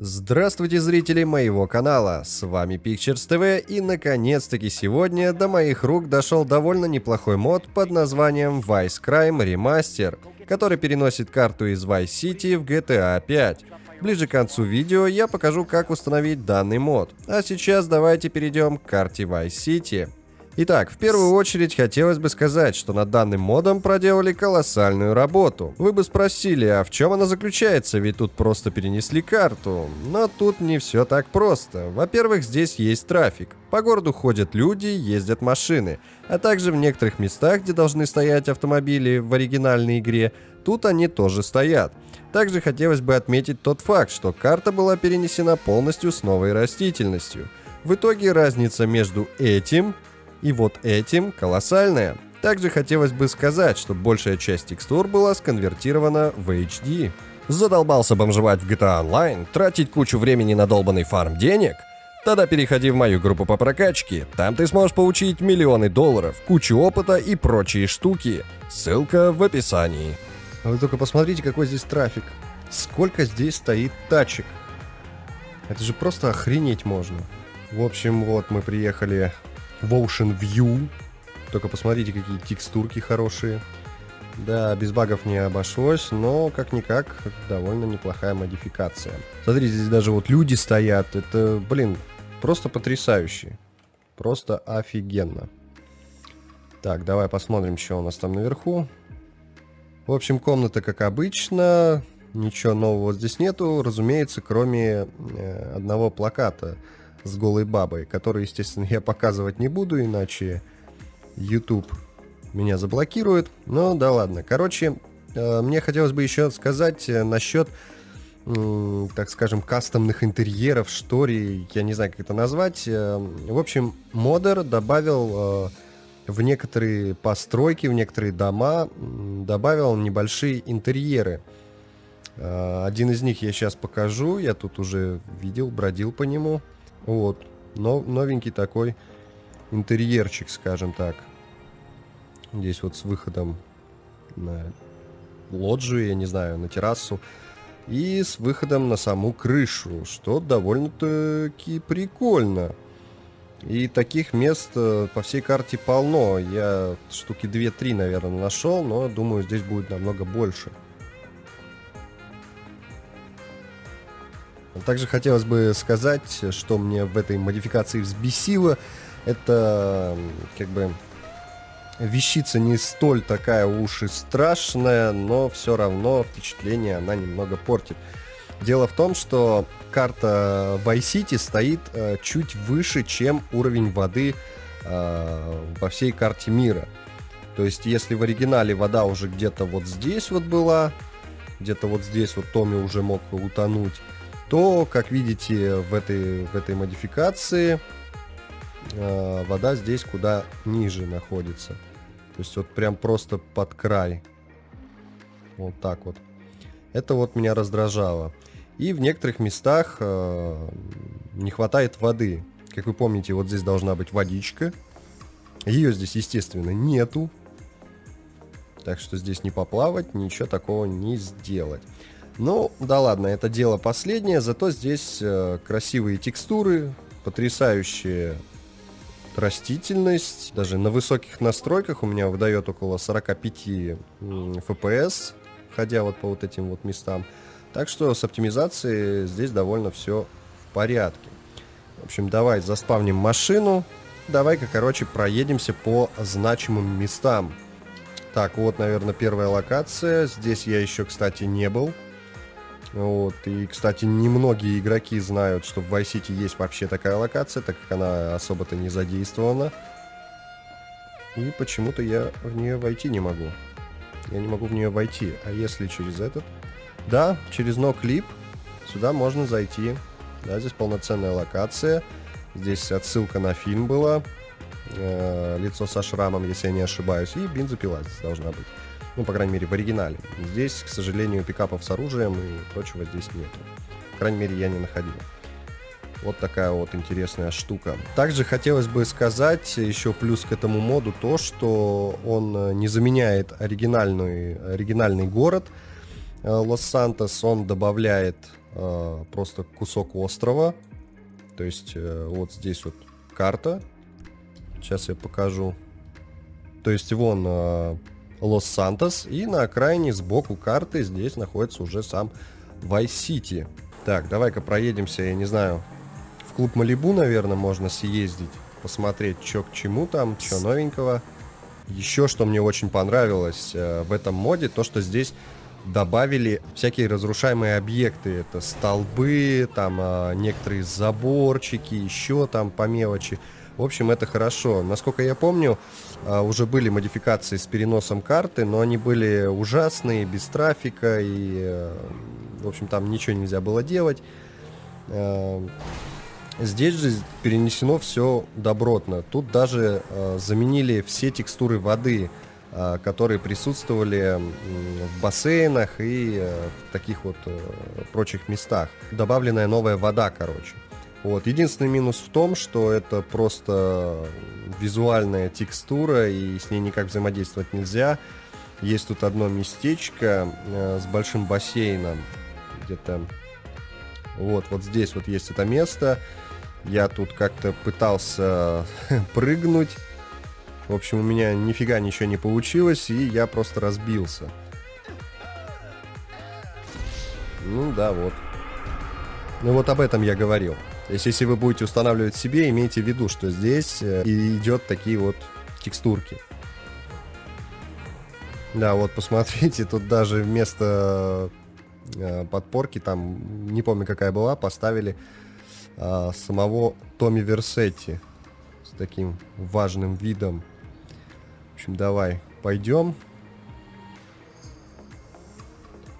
Здравствуйте, зрители моего канала, с вами Pictures TV и наконец-таки сегодня до моих рук дошел довольно неплохой мод под названием Vice Crime Remaster, который переносит карту из Vice City в GTA 5. Ближе к концу видео я покажу как установить данный мод, а сейчас давайте перейдем к карте Vice City. Итак, в первую очередь хотелось бы сказать, что над данным модом проделали колоссальную работу. Вы бы спросили, а в чем она заключается, ведь тут просто перенесли карту. Но тут не все так просто. Во-первых, здесь есть трафик. По городу ходят люди, ездят машины. А также в некоторых местах, где должны стоять автомобили в оригинальной игре, тут они тоже стоят. Также хотелось бы отметить тот факт, что карта была перенесена полностью с новой растительностью. В итоге разница между этим и вот этим колоссальная. Также хотелось бы сказать, что большая часть текстур была сконвертирована в HD. Задолбался бомжевать в GTA Online, тратить кучу времени на долбанный фарм денег? Тогда переходи в мою группу по прокачке, там ты сможешь получить миллионы долларов, кучу опыта и прочие штуки. Ссылка в описании. А вы только посмотрите, какой здесь трафик. Сколько здесь стоит тачек. Это же просто охренеть можно. В общем, вот мы приехали в Ocean View. Только посмотрите, какие текстурки хорошие. Да, без багов не обошлось, но как-никак довольно неплохая модификация. Смотрите, здесь даже вот люди стоят. Это, блин, просто потрясающе. Просто офигенно. Так, давай посмотрим, что у нас там наверху. В общем, комната как обычно. Ничего нового здесь нету, разумеется, кроме э, одного плаката с голой бабой, который, естественно, я показывать не буду, иначе YouTube меня заблокирует. Но да ладно. Короче, э, мне хотелось бы еще сказать э, насчет, так скажем, кастомных интерьеров, что ли, я не знаю, как это назвать. Э, в общем, модер добавил в некоторые постройки, в некоторые дома, добавил небольшие интерьеры. Один из них я сейчас покажу, я тут уже видел, бродил по нему. Вот. Но, новенький такой интерьерчик, скажем так. Здесь вот с выходом на лоджию, я не знаю, на террасу. И с выходом на саму крышу, что довольно-таки прикольно. И таких мест э, по всей карте полно. Я штуки 2-3, наверное, нашел, но думаю, здесь будет намного больше. Также хотелось бы сказать, что мне в этой модификации взбесило. Это как бы вещица не столь такая уж и страшная, но все равно впечатление она немного портит. Дело в том, что карта Vice City стоит э, чуть выше, чем уровень воды э, во всей карте мира. То есть, если в оригинале вода уже где-то вот здесь вот была, где-то вот здесь вот Томми уже мог утонуть, то, как видите, в этой, в этой модификации э, вода здесь куда ниже находится. То есть вот прям просто под край. Вот так вот. Это вот меня раздражало. И в некоторых местах э, не хватает воды. Как вы помните, вот здесь должна быть водичка. Ее здесь, естественно, нету. Так что здесь не поплавать, ничего такого не сделать. Ну, да ладно, это дело последнее, зато здесь э, красивые текстуры, потрясающая растительность. Даже на высоких настройках у меня выдает около 45 FPS, ходя вот по вот этим вот местам. Так что с оптимизацией здесь довольно все в порядке. В общем, давай заспавним машину. Давай-ка, короче, проедемся по значимым местам. Так, вот, наверное, первая локация. Здесь я еще, кстати, не был. Вот. И, кстати, немногие игроки знают, что в Vice City есть вообще такая локация, так как она особо-то не задействована. И почему-то я в нее войти не могу. Я не могу в нее войти. А если через этот? Да, через No Clip сюда можно зайти. Да, здесь полноценная локация. Здесь отсылка на фильм была. Э, лицо со шрамом, если я не ошибаюсь. И бензопила здесь должна быть. Ну, по крайней мере, в оригинале. Здесь, к сожалению, пикапов с оружием и прочего здесь нет. По крайней мере, я не находил. Вот такая вот интересная штука. Также хотелось бы сказать еще плюс к этому моду то, что он э, не заменяет оригинальный, оригинальный город э, Лос-Сантос, он добавляет э, просто кусок острова. То есть э, вот здесь вот карта. Сейчас я покажу. То есть вон э, Лос-Сантос, и на окраине сбоку карты здесь находится уже сам Vice City. Так, давай-ка проедемся, я не знаю, в клуб Малибу, наверное, можно съездить, посмотреть, что к чему там, что новенького. Еще что мне очень понравилось э, в этом моде, то что здесь добавили всякие разрушаемые объекты. Это столбы, там э, некоторые заборчики, еще там по мелочи. В общем, это хорошо. Насколько я помню, э, уже были модификации с переносом карты, но они были ужасные, без трафика, и, э, в общем, там ничего нельзя было делать. Э, Здесь же перенесено все добротно. Тут даже э, заменили все текстуры воды, которые присутствовали в бассейнах и в таких вот прочих местах. Добавленная новая вода, короче. Вот. Единственный минус в том, что это просто визуальная текстура, и с ней никак взаимодействовать нельзя. Есть тут одно местечко э, с большим бассейном, где-то вот, вот здесь вот есть это место. Я тут как-то пытался прыгнуть. В общем, у меня нифига ничего не получилось, и я просто разбился. Ну да, вот. Ну вот об этом я говорил. То есть, если вы будете устанавливать себе, имейте в виду, что здесь э, идет такие вот текстурки. Да, вот посмотрите, тут даже вместо э, подпорки, там, не помню какая была, поставили а, самого Томми Версетти с таким важным видом. В общем, давай, пойдем.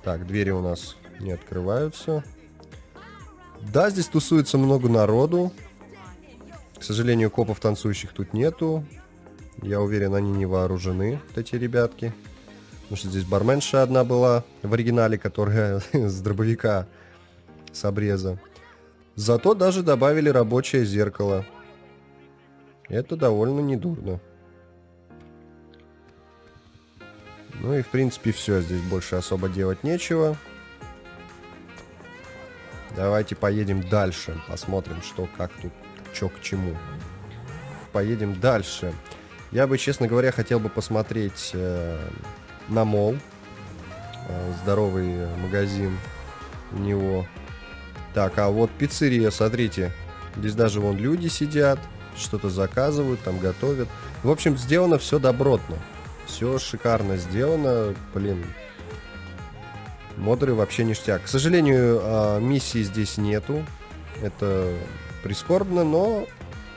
Так, двери у нас не открываются. Да, здесь тусуется много народу. К сожалению, копов танцующих тут нету. Я уверен, они не вооружены, вот эти ребятки. Потому что здесь барменша одна была в оригинале, которая с дробовика с обреза. Зато даже добавили рабочее зеркало. Это довольно недурно. Ну и в принципе все, здесь больше особо делать нечего. Давайте поедем дальше, посмотрим, что, как тут, что к чему. Поедем дальше. Я бы, честно говоря, хотел бы посмотреть э, на мол. Э, здоровый магазин у него. Так, а вот пиццерия, смотрите. Здесь даже вон люди сидят, что-то заказывают, там готовят. В общем, сделано все добротно. Все шикарно сделано. Блин, модеры вообще ништяк. К сожалению, а, миссии здесь нету. Это прискорбно, но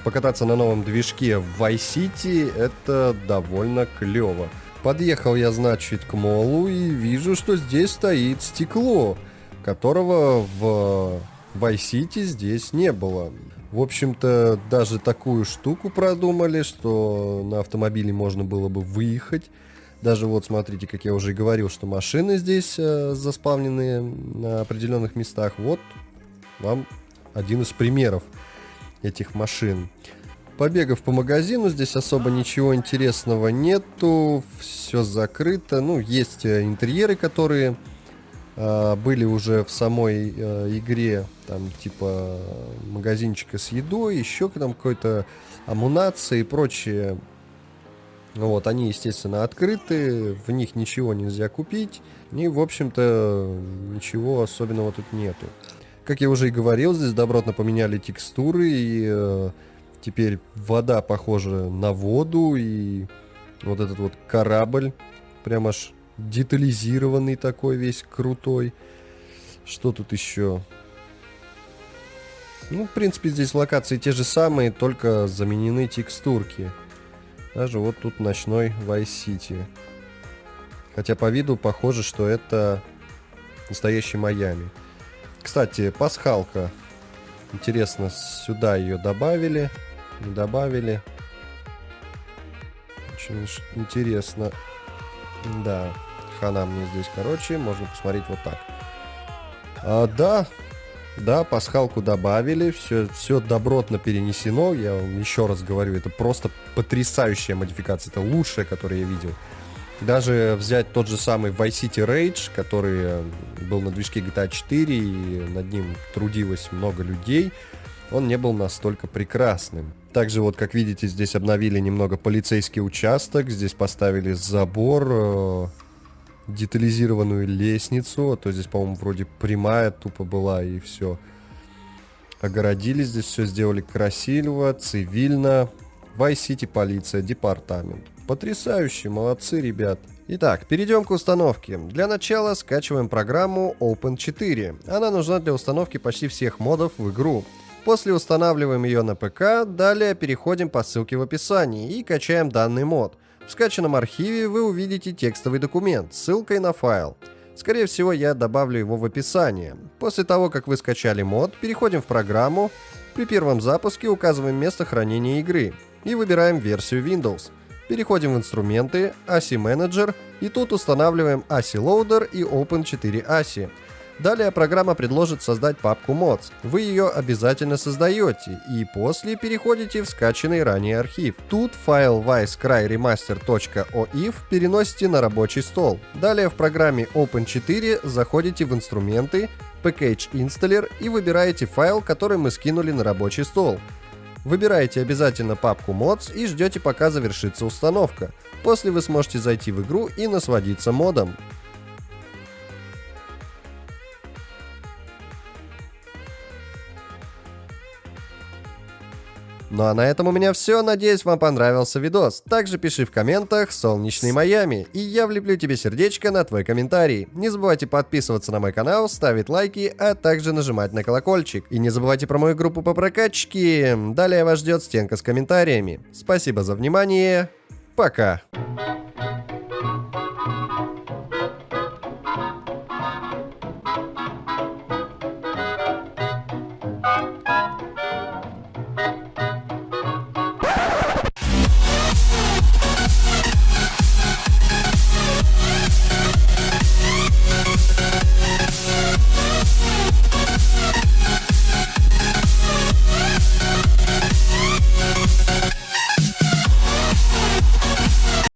покататься на новом движке в Vice City это довольно клево. Подъехал я, значит, к молу и вижу, что здесь стоит стекло которого в Vice City здесь не было. В общем-то, даже такую штуку продумали, что на автомобиле можно было бы выехать. Даже вот смотрите, как я уже и говорил, что машины здесь э, заспавнены на определенных местах. Вот вам один из примеров этих машин. Побегав по магазину, здесь особо ничего интересного нету, все закрыто. Ну, есть э, интерьеры, которые а, были уже в самой э, игре, там, типа, магазинчика с едой, еще там какой-то амунация и прочее. Вот, они, естественно, открыты, в них ничего нельзя купить, и, в общем-то, ничего особенного тут нету. Как я уже и говорил, здесь добротно поменяли текстуры, и э, теперь вода похожа на воду, и вот этот вот корабль прям аж детализированный такой весь крутой. Что тут еще? Ну, в принципе, здесь локации те же самые, только заменены текстурки. Даже вот тут ночной Vice City. Хотя по виду похоже, что это настоящий Майами. Кстати, пасхалка. Интересно, сюда ее добавили? Не добавили? Очень интересно. Да хана мне здесь, короче, можно посмотреть вот так. А, да, да, пасхалку добавили, все, все добротно перенесено, я вам еще раз говорю, это просто потрясающая модификация, это лучшая, которую я видел. Даже взять тот же самый Vice City Rage, который э, был на движке GTA 4, и над ним трудилось много людей, он не был настолько прекрасным. Также вот, как видите, здесь обновили немного полицейский участок, здесь поставили забор, э, детализированную лестницу, а то здесь, по-моему, вроде прямая тупо была и все. Огородили здесь, все сделали красиво, цивильно. Vice City полиция, департамент. Потрясающе, молодцы, ребят. Итак, перейдем к установке. Для начала скачиваем программу Open4. Она нужна для установки почти всех модов в игру. После устанавливаем ее на ПК, далее переходим по ссылке в описании и качаем данный мод. В скачанном архиве вы увидите текстовый документ с ссылкой на файл. Скорее всего, я добавлю его в описание. После того, как вы скачали мод, переходим в программу. При первом запуске указываем место хранения игры и выбираем версию Windows. Переходим в инструменты, ASI Manager и тут устанавливаем ASI Loader и Open4 ASI. Далее программа предложит создать папку mods. Вы ее обязательно создаете и после переходите в скачанный ранее архив. Тут файл vicecryremaster.oif переносите на рабочий стол. Далее в программе Open4 заходите в инструменты, Package Installer и выбираете файл, который мы скинули на рабочий стол. Выбираете обязательно папку mods и ждете пока завершится установка. После вы сможете зайти в игру и насладиться модом. Ну а на этом у меня все. Надеюсь, вам понравился видос. Также пиши в комментах «Солнечный Майами», и я влеплю тебе сердечко на твой комментарий. Не забывайте подписываться на мой канал, ставить лайки, а также нажимать на колокольчик. И не забывайте про мою группу по прокачке. Далее вас ждет стенка с комментариями. Спасибо за внимание. Пока.